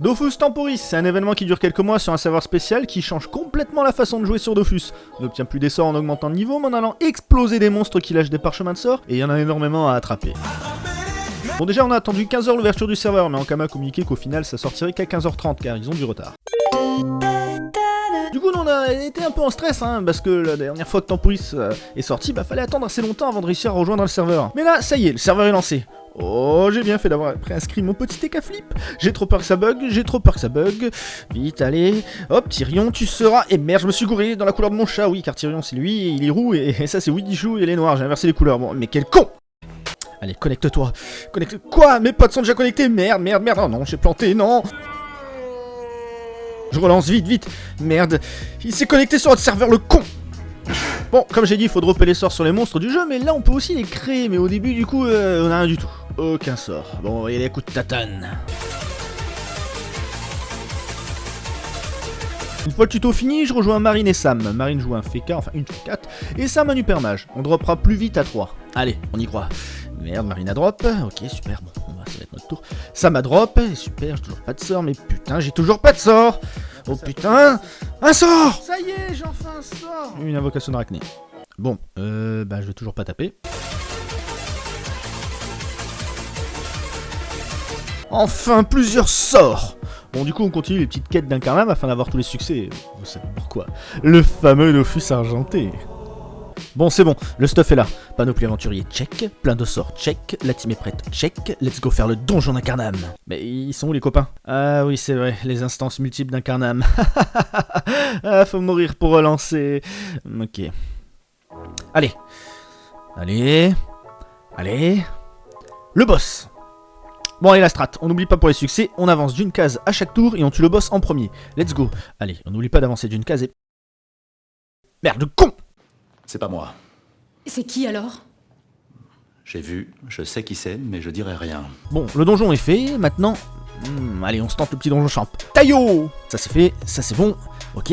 Dofus Temporis, c'est un événement qui dure quelques mois sur un serveur spécial qui change complètement la façon de jouer sur Dofus. On n'obtient plus des sorts en augmentant de niveau, mais en allant exploser des monstres qui lâchent des parchemins de sorts, et il y en a énormément à attraper. Bon déjà on a attendu 15h l'ouverture du serveur, mais Ankama a communiqué qu'au final ça sortirait qu'à 15h30 car ils ont du retard. Du coup on a été un peu en stress, hein, parce que la dernière fois que Temporis euh, est sorti, bah fallait attendre assez longtemps avant de réussir à rejoindre le serveur. Mais là, ça y est, le serveur est lancé. Oh, j'ai bien fait d'avoir préinscrit mon petit TK flip. J'ai trop peur que ça bug, j'ai trop peur que ça bug. Vite, allez. Hop, Tyrion, tu seras... Et merde, je me suis gouré dans la couleur de mon chat. Oui, car Tyrion, c'est lui, il est roux, et, ça, c'est Chou et il est noir. J'ai inversé les couleurs. Bon, mais quel con Allez, connecte-toi. Connecte... Quoi Mes potes sont déjà connectés Merde, merde, merde. Oh non, j'ai planté, non Je relance vite, vite. Merde. Il s'est connecté sur notre serveur, le con Bon, comme j'ai dit, il faut dropper les sorts sur les monstres du jeu, mais là on peut aussi les créer, mais au début du coup, euh, on a rien du tout. Aucun sort. Bon, il y a des coups de tatane. Une fois le tuto fini, je rejoins Marine et Sam. Marine joue un FK, enfin une FK4, et Sam un Hypermage. On droppera plus vite à 3. Allez, on y croit. Merde, Marine a drop. Ok, super, bon, ça va être notre tour. Sam a drop. Super, j'ai toujours pas de sort, mais putain, j'ai toujours pas de sort. Oh putain, un sort Ça y est, j'ai enfin un sort Une invocation d'arachné. Bon, euh, bah je vais toujours pas taper. Enfin, plusieurs sorts Bon, du coup, on continue les petites quêtes d'incarnam afin d'avoir tous les succès. Vous savez pourquoi. Le fameux Dofus argenté. Bon, c'est bon, le stuff est là. Panoplie aventurier, check. Plein de sorts, check. La team est prête, check. Let's go faire le donjon d'incarnam. Mais ils sont où les copains? Ah oui, c'est vrai, les instances multiples d'incarnam. ah, faut mourir pour relancer. Ok. Allez. Allez. Allez. Le boss Bon allez la strat, on n'oublie pas pour les succès, on avance d'une case à chaque tour et on tue le boss en premier. Let's go. Allez, on n'oublie pas d'avancer d'une case et... Merde, con C'est pas moi. C'est qui alors? J'ai vu, je sais qui c'est, mais je dirai rien. Bon, le donjon est fait, maintenant... Hmm, allez, on se tente le petit donjon champ. Taillot Ça c'est fait, ça c'est bon. Ok,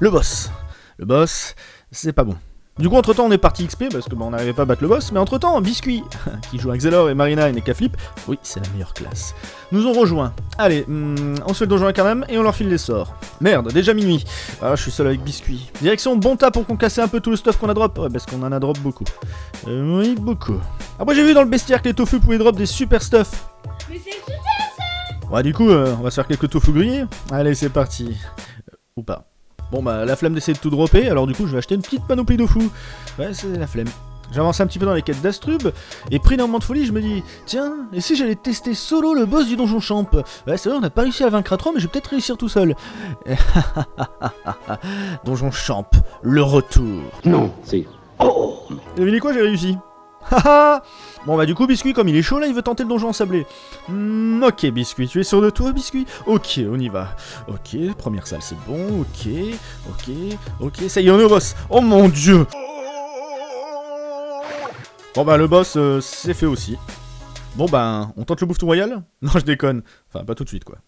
le boss. Le boss, c'est pas bon. Du coup, entre temps, on est parti XP parce que bon, on n'arrivait pas à battre le boss, mais entre temps, Biscuit, qui joue avec Xelor et Marina et Neka Flip, oui, c'est la meilleure classe, nous ont rejoint. Allez, hmm, on se fait le donjon quand même et on leur file les sorts. Merde, déjà minuit. Ah, je suis seul avec Biscuit. Direction bon tas pour qu'on casse un peu tout le stuff qu'on a drop. Ouais, parce qu'on en a drop beaucoup. Euh, oui, beaucoup. Après, j'ai vu dans le bestiaire que les tofu pouvaient drop des super stuff. Mais c'est super ça Ouais, du coup, euh, on va se faire quelques tofu grillés. Allez, c'est parti. Euh, ou pas. Bon bah la flemme d'essayer de tout dropper, alors du coup je vais acheter une petite panoplie de fou. Ouais c'est la flemme. J'avance un petit peu dans les quêtes d'Astrub, et pris d'un moment de folie, je me dis, tiens, et si j'allais tester solo le boss du donjon champ? Ouais, c'est vrai, on n'a pas réussi à vaincre à 3, mais je vais peut-être réussir tout seul. donjon champ, le retour. Non, c'est... Oh Devinez quoi, j'ai réussi. Bon bah du coup Biscuit comme il est chaud là il veut tenter le donjon sablé. Hmm, ok Biscuit, tu es sûr de toi Biscuit Ok on y va. Ok première salle c'est bon, ok, ok, ok, ça y est on est au boss. Oh mon dieu Bon bah le boss euh, c'est fait aussi. Bon bah on tente le bouffe royal? Non je déconne, enfin pas tout de suite quoi.